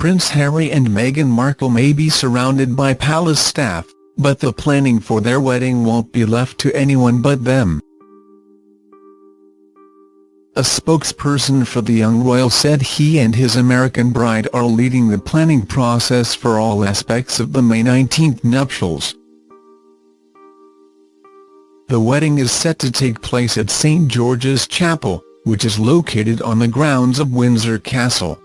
Prince Harry and Meghan Markle may be surrounded by palace staff, but the planning for their wedding won't be left to anyone but them. A spokesperson for the young royal said he and his American bride are leading the planning process for all aspects of the May 19 nuptials. The wedding is set to take place at St George's Chapel, which is located on the grounds of Windsor Castle.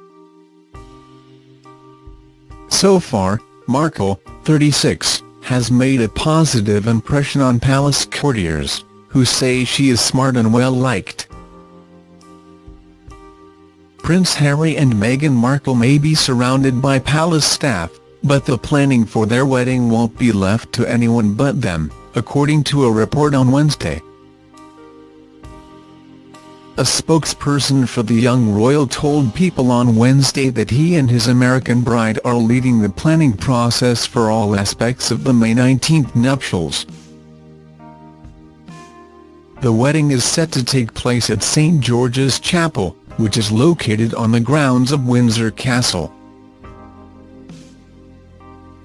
So far, Markle, 36, has made a positive impression on palace courtiers, who say she is smart and well-liked. Prince Harry and Meghan Markle may be surrounded by palace staff, but the planning for their wedding won't be left to anyone but them, according to a report on Wednesday. A spokesperson for the young royal told People on Wednesday that he and his American bride are leading the planning process for all aspects of the May 19 nuptials. The wedding is set to take place at St George's Chapel, which is located on the grounds of Windsor Castle.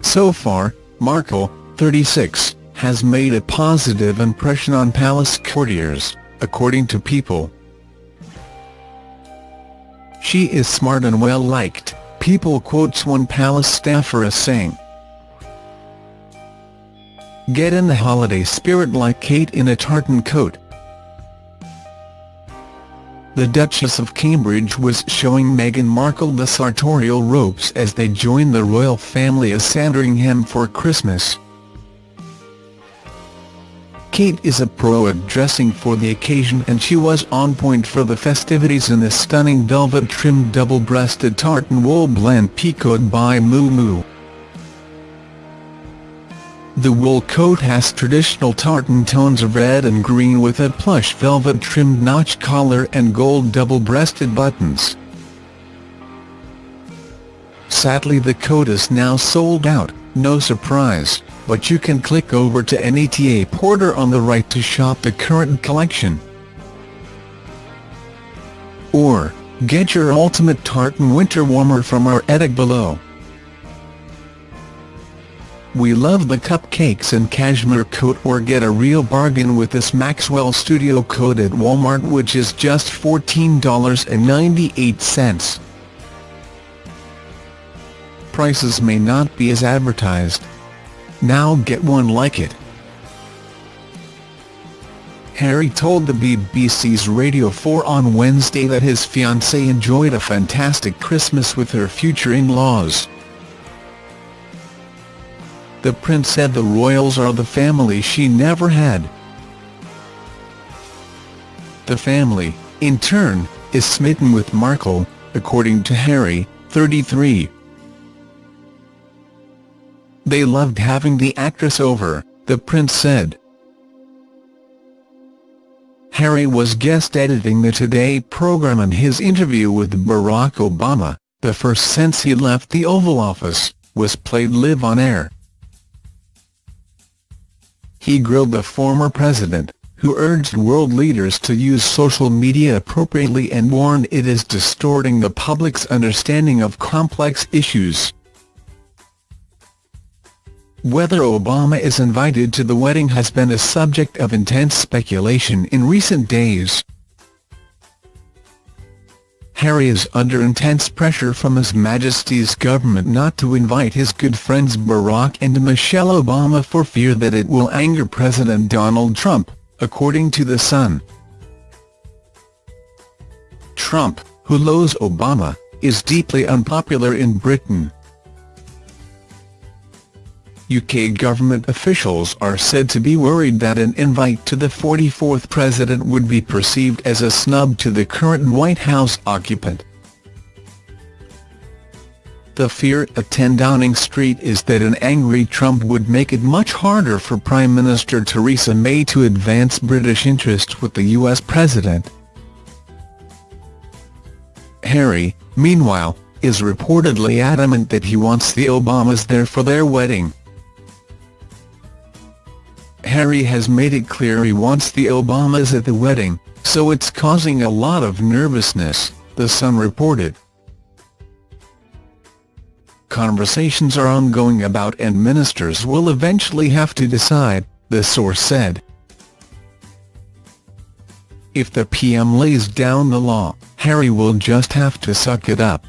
So far, Markle, 36, has made a positive impression on palace courtiers, according to People. She is smart and well-liked, People quotes one palace staffer as saying. Get in the holiday spirit like Kate in a tartan coat. The Duchess of Cambridge was showing Meghan Markle the sartorial ropes as they joined the royal family at Sandringham for Christmas. Kate is a pro at dressing for the occasion and she was on point for the festivities in the stunning velvet-trimmed double-breasted tartan wool blend picoed by Miu Miu. The wool coat has traditional tartan tones of red and green with a plush velvet-trimmed notch collar and gold double-breasted buttons. Sadly the coat is now sold out, no surprise but you can click over to Net-a-Porter on the right to shop the current collection. Or, get your ultimate tartan winter warmer from our edit below. We love the cupcakes and cashmere coat or get a real bargain with this Maxwell Studio coat at Walmart which is just $14.98. Prices may not be as advertised. Now get one like it. Harry told the BBC's Radio 4 on Wednesday that his fiancée enjoyed a fantastic Christmas with her future in-laws. The prince said the royals are the family she never had. The family, in turn, is smitten with Markle, according to Harry, 33. They loved having the actress over, the prince said. Harry was guest editing the Today program and his interview with Barack Obama, the first since he left the Oval Office, was played live on air. He grilled the former president, who urged world leaders to use social media appropriately and warned it is distorting the public's understanding of complex issues. Whether Obama is invited to the wedding has been a subject of intense speculation in recent days. Harry is under intense pressure from His Majesty's government not to invite his good friends Barack and Michelle Obama for fear that it will anger President Donald Trump, according to The Sun. Trump, who loathes Obama, is deeply unpopular in Britain. UK government officials are said to be worried that an invite to the 44th president would be perceived as a snub to the current White House occupant. The fear at 10 Downing Street is that an angry Trump would make it much harder for Prime Minister Theresa May to advance British interests with the US president. Harry, meanwhile, is reportedly adamant that he wants the Obamas there for their wedding. Harry has made it clear he wants the Obamas at the wedding, so it's causing a lot of nervousness, The Sun reported. Conversations are ongoing about and ministers will eventually have to decide, the source said. If the PM lays down the law, Harry will just have to suck it up.